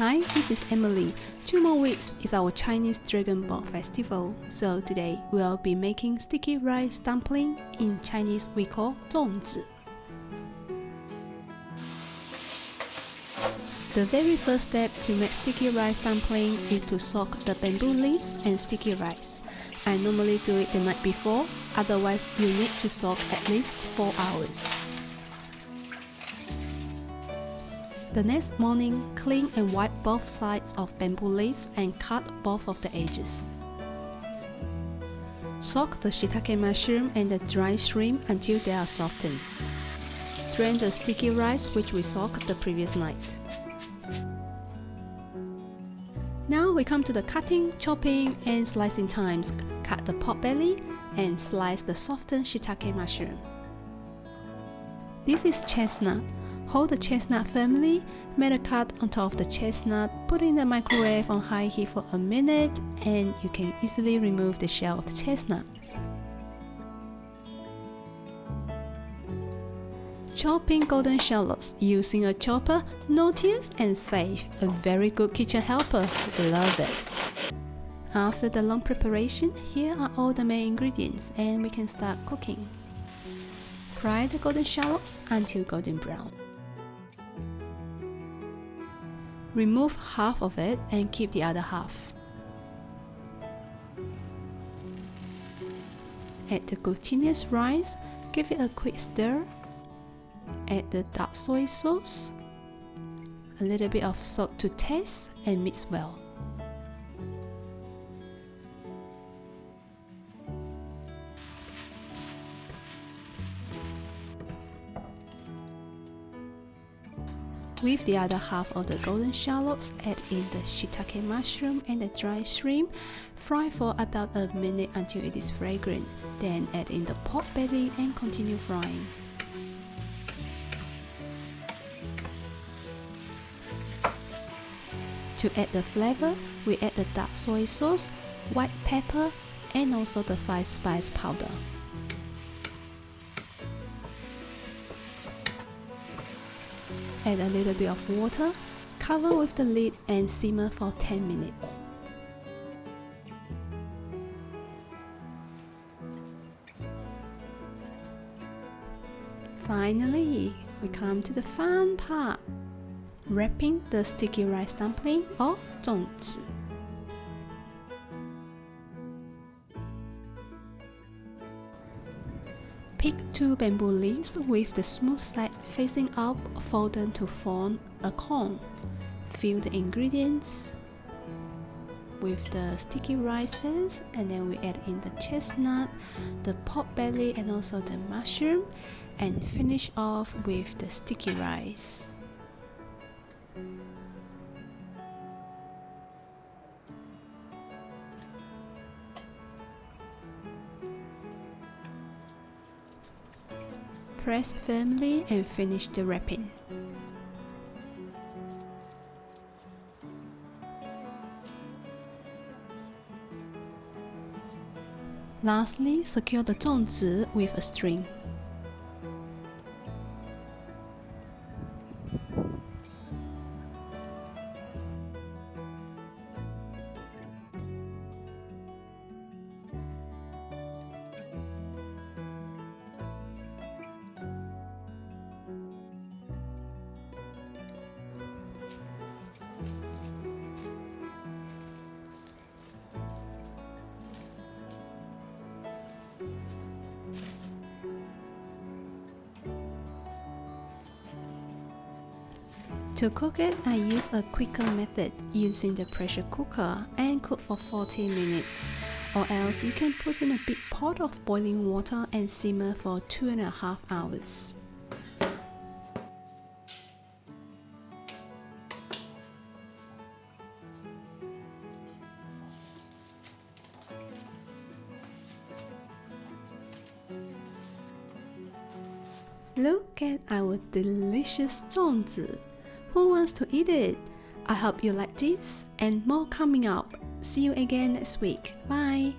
Hi, this is Emily. Two more weeks is our Chinese Dragon Boat Festival, so today we'll be making sticky rice dumpling. In Chinese we call 粽子. The very first step to make sticky rice dumpling is to soak the bamboo leaves and sticky rice. I normally do it the night before, otherwise you need to soak at least 4 hours. The next morning, clean and wipe both sides of bamboo leaves and cut both of the edges. Soak the shiitake mushroom and the dry shrimp until they are softened. Drain the sticky rice which we soaked the previous night. Now we come to the cutting, chopping and slicing times. Cut the pork belly and slice the softened shiitake mushroom. This is chestnut. Hold the chestnut firmly, make a cut on top of the chestnut, put it in the microwave on high heat for a minute, and you can easily remove the shell of the chestnut. Chopping golden shallots using a chopper, notice and safe, a very good kitchen helper, love it. After the long preparation, here are all the main ingredients and we can start cooking. Fry the golden shallots until golden brown. Remove half of it and keep the other half. Add the glutinous rice, give it a quick stir. Add the dark soy sauce, a little bit of salt to taste and mix well. With the other half of the golden shallots, add in the shiitake mushroom and the dried shrimp. Fry for about a minute until it is fragrant. Then add in the pork belly and continue frying. To add the flavor, we add the dark soy sauce, white pepper, and also the 5 spice powder. Add a little bit of water, cover with the lid and simmer for 10 minutes. Finally, we come to the fun part. Wrapping the sticky rice dumpling or 粽子. Pick two bamboo leaves with the smooth side facing up, fold them to form a cone. Fill the ingredients with the sticky rice rices and then we add in the chestnut, the pork belly and also the mushroom and finish off with the sticky rice. Press firmly and finish the wrapping. Lastly, secure the 粽子 with a string. To cook it, I use a quicker method using the pressure cooker and cook for 40 minutes. Or else you can put in a big pot of boiling water and simmer for 2.5 hours. Look at our delicious 粽子! Who wants to eat it? I hope you like this and more coming up. See you again next week. Bye!